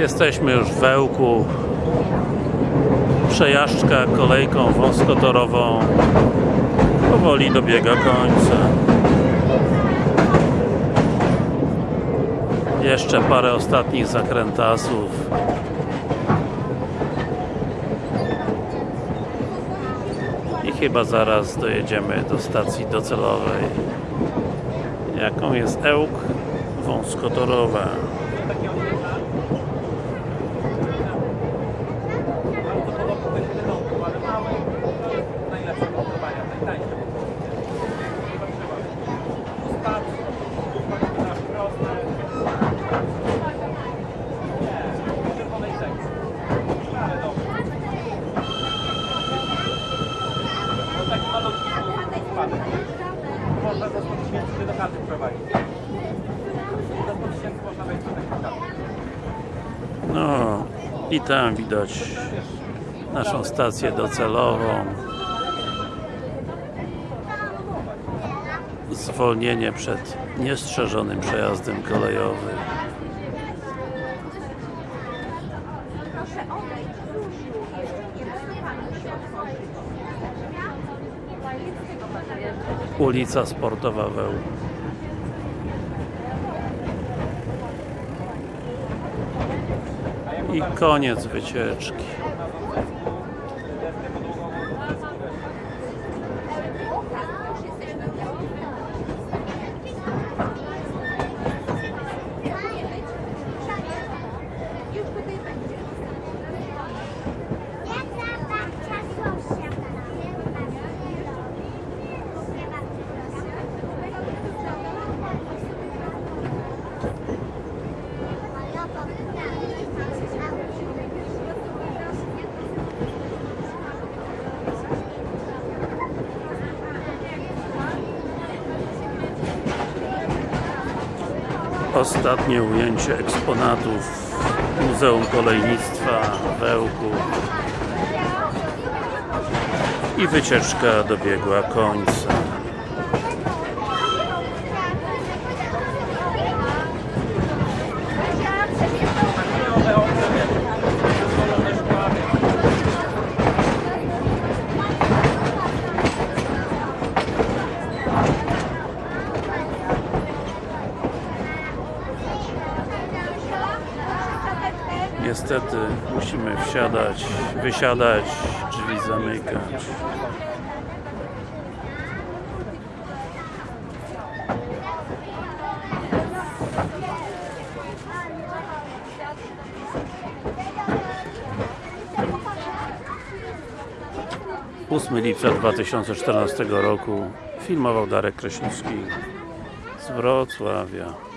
Jesteśmy już w Wełku. Przejażdżka kolejką wąskotorową powoli dobiega końca. Jeszcze parę ostatnich zakrętasów. I chyba zaraz dojedziemy do stacji docelowej. Jaką jest Ełk wąskotorowa. Takiej chaty. No i tam widać naszą stację docelową. Zwolnienie przed niestrzeżonym przejazdem kolejowym. Ulica Sportowa Weł. I koniec wycieczki. Ostatnie ujęcie eksponatów Muzeum Kolejnictwa w Ełku. I wycieczka dobiegła końca. Niestety musimy wsiadać, wysiadać, drzwi zamykać. Ósmy lipca 2014 roku filmował Darek Kraśnicki z Wrocławia.